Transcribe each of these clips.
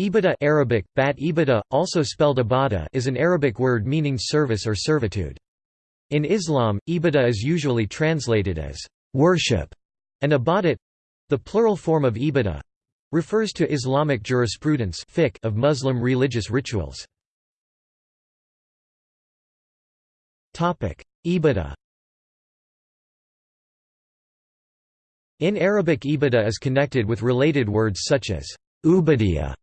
Ibadah Arabic, bat ibadah, also spelled ibadah is an Arabic word meaning service or servitude. In Islam, ibadah is usually translated as worship, and ibadat—the plural form of ibadah—refers to Islamic jurisprudence of Muslim religious rituals. Ibadah In Arabic ibadah is connected with related words such as ubadiyah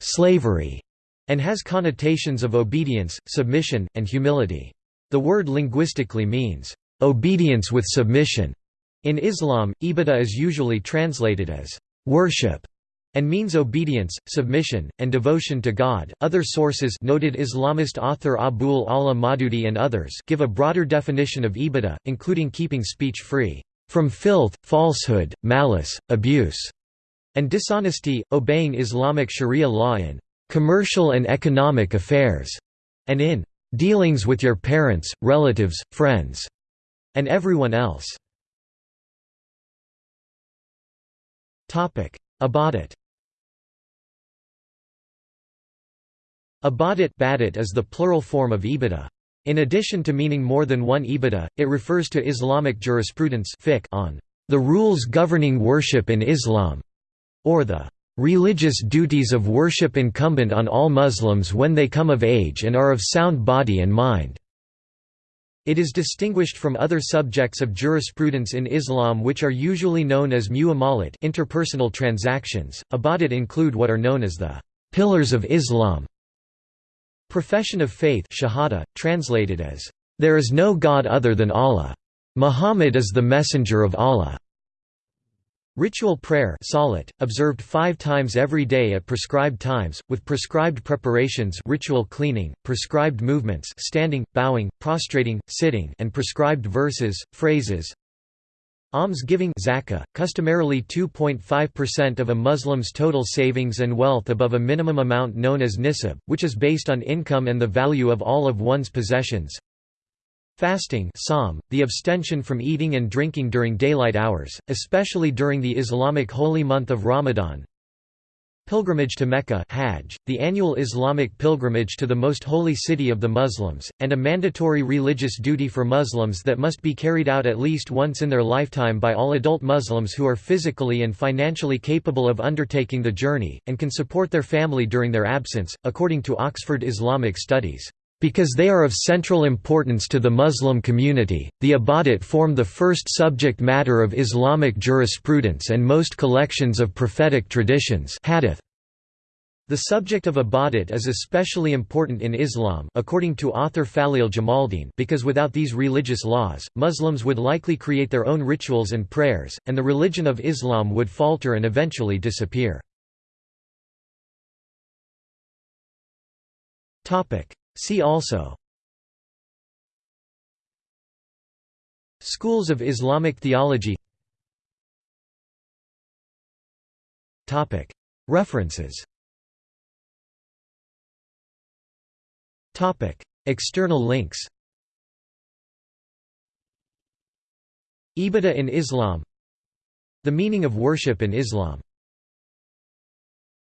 slavery, and has connotations of obedience, submission, and humility. The word linguistically means, obedience with submission. In Islam, ibadah is usually translated as worship and means obedience, submission, and devotion to God. Other sources, noted Islamist author Abul Ala Maududi and others, give a broader definition of ibadah, including keeping speech free from filth, falsehood, malice, abuse, and dishonesty, obeying Islamic sharia law in commercial and economic affairs, and in dealings with your parents, relatives, friends, and everyone else. Ibadat Ibadat is the plural form of ibadah. In addition to meaning more than one ibadah, it refers to Islamic jurisprudence on the rules governing worship in Islam or the religious duties of worship incumbent on all Muslims when they come of age and are of sound body and mind. It is distinguished from other subjects of jurisprudence in Islam which are usually known as muamalat interpersonal transactions. Ibadat include what are known as the pillars of Islam. Profession of faith shahada, translated as, "...there is no God other than Allah. Muhammad is the messenger of Allah." Ritual prayer salat, observed five times every day at prescribed times, with prescribed preparations ritual cleaning, prescribed movements standing, bowing, prostrating, sitting and prescribed verses, phrases. Alms-giving zakah, customarily 2.5% of a Muslim's total savings and wealth above a minimum amount known as nisab, which is based on income and the value of all of one's possessions Fasting Sawm, the abstention from eating and drinking during daylight hours, especially during the Islamic holy month of Ramadan Pilgrimage to Mecca Hajj, the annual Islamic pilgrimage to the most holy city of the Muslims, and a mandatory religious duty for Muslims that must be carried out at least once in their lifetime by all adult Muslims who are physically and financially capable of undertaking the journey, and can support their family during their absence, according to Oxford Islamic Studies. Because they are of central importance to the Muslim community, the Ibadat form the first subject matter of Islamic jurisprudence and most collections of prophetic traditions hadith. The subject of Ibadat is especially important in Islam according to author Faleel Jamaldeen because without these religious laws, Muslims would likely create their own rituals and prayers, and the religion of Islam would falter and eventually disappear. See also Schools of Islamic theology References External links Ibadah in Islam The meaning of worship in Islam